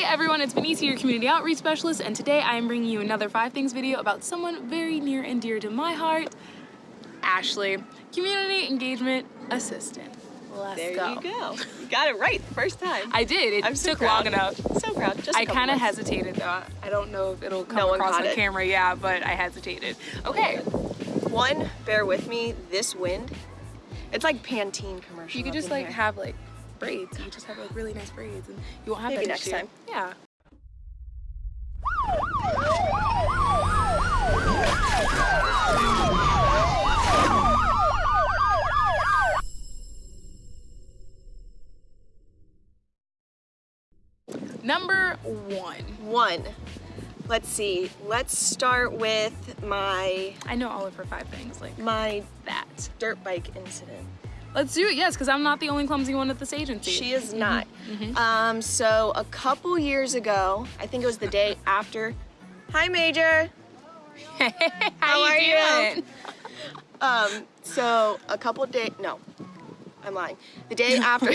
Hey everyone, it's Benicia, your community outreach specialist, and today I am bringing you another five things video about someone very near and dear to my heart, Ashley, community engagement assistant. Let's There go. you go. You got it right the first time. I did. It I'm so took proud. long enough. so proud. Just I kind of hesitated though. I don't know if it'll come No across on it. camera, yeah, but I hesitated. Okay, One, bear with me. This wind, it's like Pantene commercial. you could just like here. have like braids. You just have like really nice braids, and you won't have Maybe that next issue. time. Yeah. Number one. one. Let's see. Let's start with my I know all of her five things like my that. dirt bike incident. Let's do it, yes, because I'm not the only clumsy one at this agency. She is not. Um, so a couple years ago, I think it was the day after. Hi, Major. How, How you are you? doing? Um, so a couple days, no, I'm lying. The day after,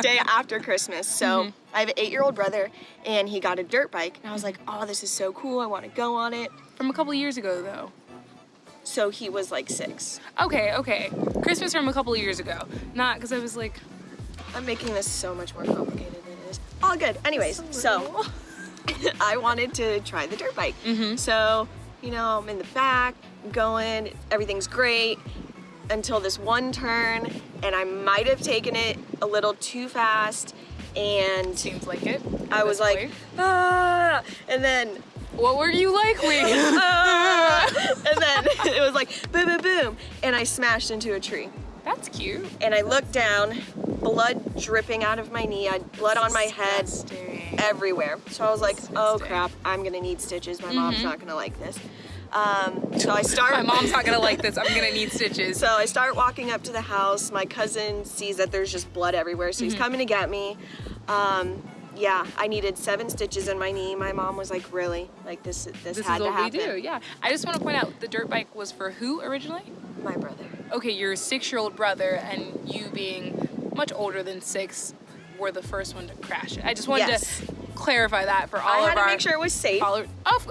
day after Christmas. So I have an eight-year-old brother, and he got a dirt bike, and I was like, oh, this is so cool. I want to go on it. From a couple years ago, though. So he was like six. Okay, okay. Christmas from a couple years ago. Not because I was like, I'm making this so much more complicated than it is. All good. Anyways, so I wanted to try the dirt bike. So, you know, I'm in the back, going, everything's great until this one turn, and I might have taken it a little too fast, and seems like it. I was like, ah, and then, what were you like, ah, and then it was like boom, boom, boom, and I smashed into a tree. That's cute. And I looked down, blood dripping out of my knee, I had blood on my head, everywhere. So I was like, oh crap, I'm gonna need stitches. My mom's not gonna like this. Um, so I start. My mom's not gonna like this. I'm gonna need stitches. So I start walking up to the house. My cousin sees that there's just blood everywhere, so he's Mm-hmm. coming to get me. Um, yeah, I needed seven stitches in my knee. My mom was like, really? Like this, this, this had is to what we do, yeah. I just want to point out the dirt bike was for who originally? My brother. Okay, your six-year-old brother and you being much older than six were the first one to crash it. I just wanted Yes. to clarify that for all I of our. I had to make sure it was safe. Oh,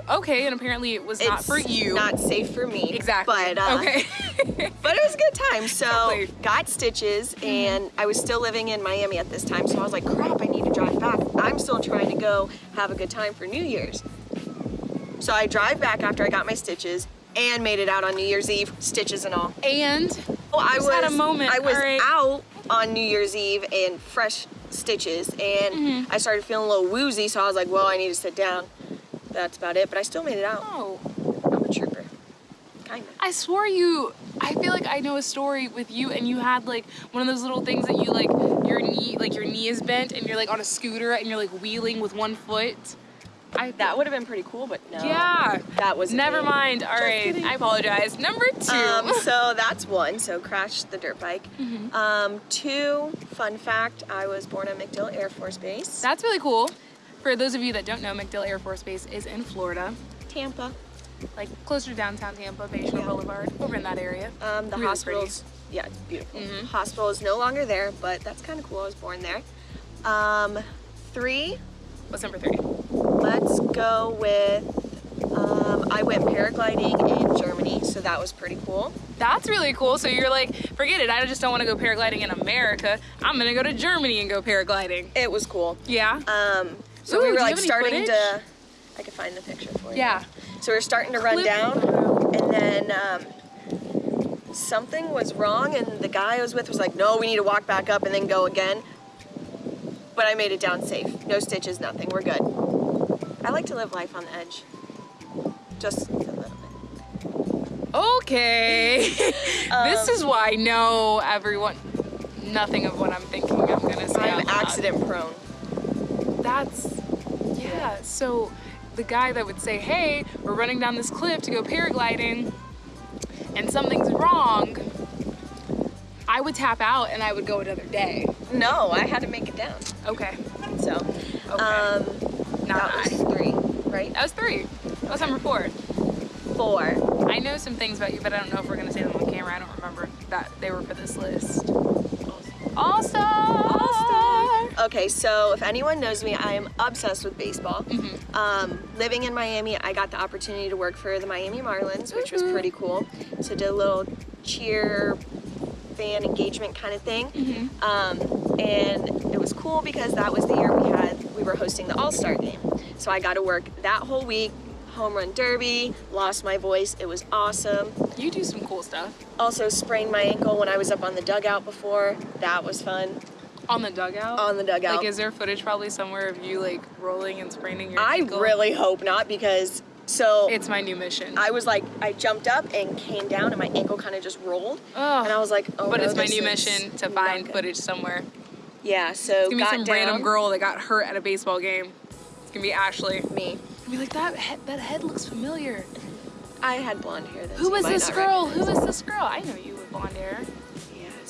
okay, and apparently it was not for you. Not safe for me. exactly. But uh, okay. But it was a good time. So got stitches and I was still living in Miami at this time. So I was like, crap, I need to drive back. I'm still trying to go have a good time for New Year's. So I drive back after I got my stitches and made it out on New Year's Eve, stitches and all. and Oh, I was had a moment, I was right. out on New Year's Eve in fresh stitches and Mm-hmm. I started feeling a little woozy, so I was like, well, I need to sit down. That's about it, but I still made it out. oh, I'm a trooper. Kinda. I swore you. I feel like I know a story with you, and you had like one of those little things that you like your knee, like your knee is bent, and you're like on a scooter, and you're like wheeling with one foot. I That would have been pretty cool, but no. Yeah. That was Never mind. All right. kidding. I apologize. Number two. Um, so that's one. So crashed the dirt bike. Mm-hmm. Um, two, fun fact, I was born at MacDill Air Force Base. That's really cool. For those of you that don't know, MacDill Air Force Base is in Florida, Tampa. Like closer to downtown Tampa, Bayshore Yeah. Boulevard, over in that area. Um, the Really hospital's, yeah, it's beautiful. Mhm. Hospital is no longer there, but that's kind of cool. I was born there. Um, three, What's number three? let's go with, um, I went paragliding in Germany, so that was pretty cool. That's really cool. So you're like, forget it. I just don't want to go paragliding in America. I'm gonna go to Germany and go paragliding. It was cool. Yeah. Um, so Ooh, we were like starting footage? to, I could find the picture for you. Yeah. So we were starting to run down, and then um, something was wrong, and the guy I was with was like, "No, we need to walk back up and then go again." But I made it down safe. No stitches, nothing. We're good. I like to live life on the edge, just a little bit. Okay. this Um, is why no, everyone. Nothing of what I'm thinking. I'm gonna say. I'm accident prone. That's yeah. So the guy that would say, "Hey, we're running down this cliff to go paragliding, and something's wrong," I would tap out and I would go another day. No, I had to make it down. Okay. So, Okay. um, Not that was three, right? That was three. That was number four. Four. I know some things about you, but I don't know if we're gonna say them on camera. I don't remember that they were for this list. All star. Okay, so if anyone knows me, I am obsessed with baseball. Mm-hmm. Um, living in Miami, I got the opportunity to work for the Miami Marlins, which was pretty cool. So did a little cheer fan engagement kind of thing. Mm-hmm. Um, and it was cool because that was the year we had we were hosting the All-Star game. So I got to work that whole week, home run derby, lost my voice. It was awesome. You do some cool stuff Also sprained my ankle when I was up on the dugout before. That was fun. On the dugout. On the dugout. Like, is there footage probably somewhere of you like rolling and spraining your I ankle? really hope not because so It's my new mission. I was like I jumped up and came down and my ankle kind of just rolled Ugh. and I was like oh but no, it's my new mission to find footage somewhere. Yeah, so It's gonna be some down, random girl that got hurt at a baseball game. It's gonna be Ashley. me. I'll be like that. Head, that head looks familiar. I had blonde hair. Who was this girl? recognize Who was this girl? I know you with blonde hair.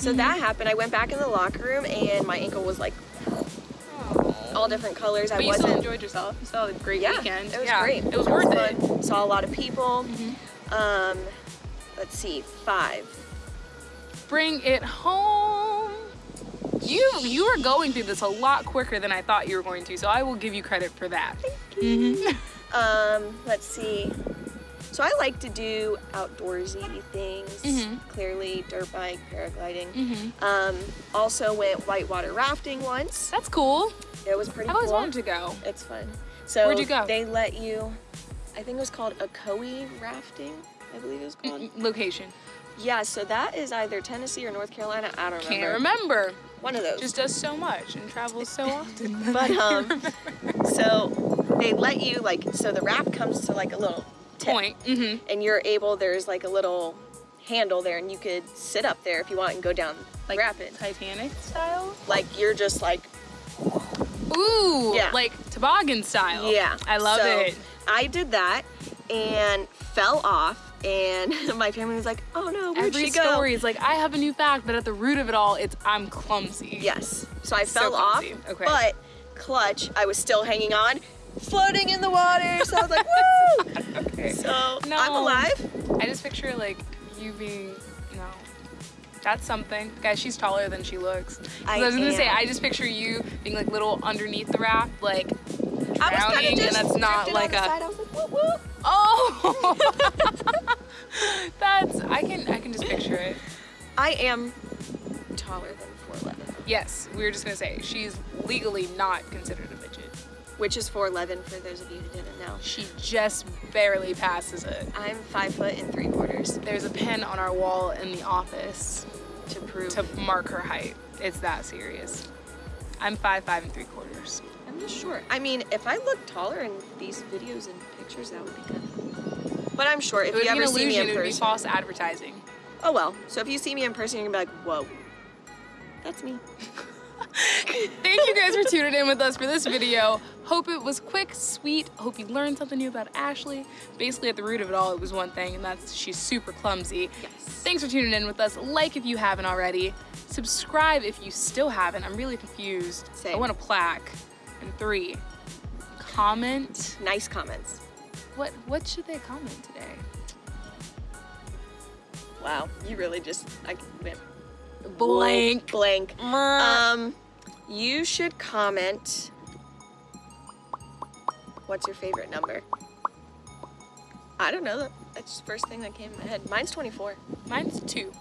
It. Yeah. So that happened. I went back in the locker room and my ankle was like all different colors. I But you wasn't. still enjoyed yourself. You still had a great yeah, weekend. it was yeah, great. It was worth it. Saw a lot of people. Mm-hmm. Um, let's see, five. Bring it home. You you were going through this a lot quicker than I thought you were going to, so I will give you credit for that. Thank you. Um, let's see. So I like to do outdoorsy things. Mhm. Clearly, dirt bike, paragliding. Mhm. Um, also went whitewater rafting once. That's cool. It was pretty cool. I've always cool. wanted to go. It's fun. So Where'd you go? They let you. I think it was called Ocoee rafting. I believe it was called. Mm, Location. Yeah. So that is either Tennessee or North Carolina. I don't know. Can't remember. remember. One of those. Just does so much and travels so often. But um, so they let you like so the raft comes to like a little tip, Point. Mm-hmm. and you're able. There's like a little handle there, and you could sit up there if you want and go down Like rapid. Titanic style. Like you're just like Ooh. Yeah. Like toboggan style. yeah. I love So, it. I did that and fell off, and my family was like, "Oh no, where'd Every she go?" story is like I have a new fact, but at the root of it all, it's I'm clumsy. Yes. So I So fell off. Okay. but clutch, I was still hanging on, floating in the water. So I was like, "Woo!" Okay. So No. I'm alive. I just picture like you being no. That's something. Guys, she's taller than she looks. I, I was gonna say. I just picture you being like little underneath the raft, like I was kind drowning, of just and that's not like on a side. I was like, "Whoop whoop." oh. that's I can I can just picture it. I am taller than 4'11", Yes, we were just gonna say she's legally not considered a midget. Which is 4'11", for those of you who didn't know. She just barely passes it. I'm five foot and three quarters There's a pin on our wall in the office to prove. to mark her height. It's that serious. I'm five five and three quarters. I'm just short. I mean, if I look taller in these videos and pictures, that would be good. But I'm short. If you ever see me in It would be person, false advertising. oh well. So if you see me in person, you're gonna be like, whoa, that's me. Thank you guys for tuning in with us for this video. Hope it was quick, sweet. Hope you learned something new about Ashley. Basically, at the root of it all, it was one thing, and that's she's super clumsy. Yes. Thanks for tuning in with us. Like if you haven't already. Subscribe if you still haven't. I'm really confused. I want a plaque. And three, comment. Nice comments. What what should they comment today? Wow, you really just I went Blank. blank. Um, you should comment. What's your favorite number? I don't know. That's the first thing that came in my head. Mine's 24. mine's two.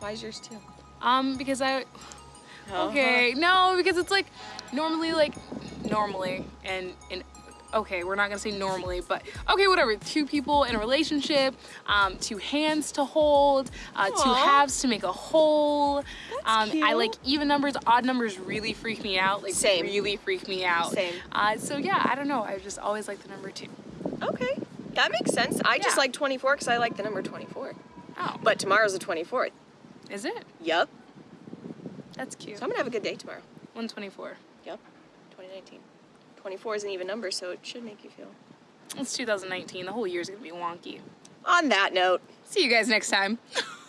Why is yours two? Um, because I Uh-huh. Okay, no, because it's like normally, like normally, and and okay, we're not gonna say normally, but okay, whatever. Two people in a relationship, um, two hands to hold, uh, two halves to make a whole. Um, I like even numbers, odd numbers really freak me out. Like Same. really freak me out. Same. Uh, so yeah, I don't know. I just always like the number two. Okay, that makes sense. I just like 24 because I like the number 24. Oh, But tomorrow's the 24th. is it? Yup. That's cute. So I'm gonna have a good day tomorrow. One twenty-four. Yep. 2019. 24 is an even number, so it should make you feel. It's 2019. The whole year's gonna be wonky. On that note. See you guys next time.